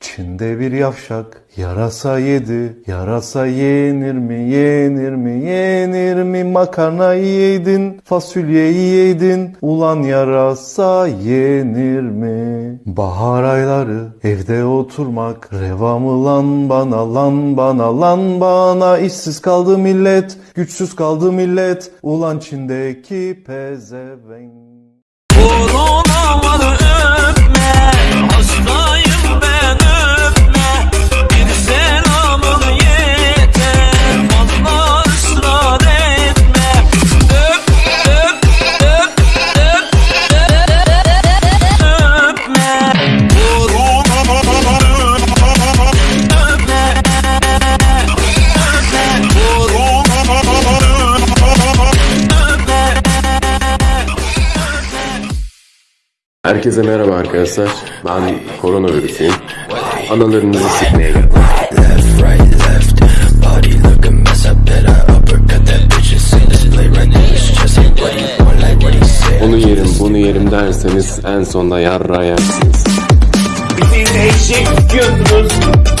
Çin'de bir yavşak yarasa yedi. Yarasa yenir mi, yenir mi, yenir mi? Makarnayı yedin, fasulyeyi yedin. Ulan yarasa yenir mi? Bahar ayları evde oturmak. Reva mı lan bana, lan bana, lan bana. İşsiz kaldı millet, güçsüz kaldı millet. Ulan Çin'deki pezevenk. Herkese merhaba arkadaşlar. Ben koronavirüsüyüm. Analarınızı sikmeye geldim. Onu yerim bunu yerim derseniz en sonunda yarra yersiniz. Bizi eşek diyorsunuz.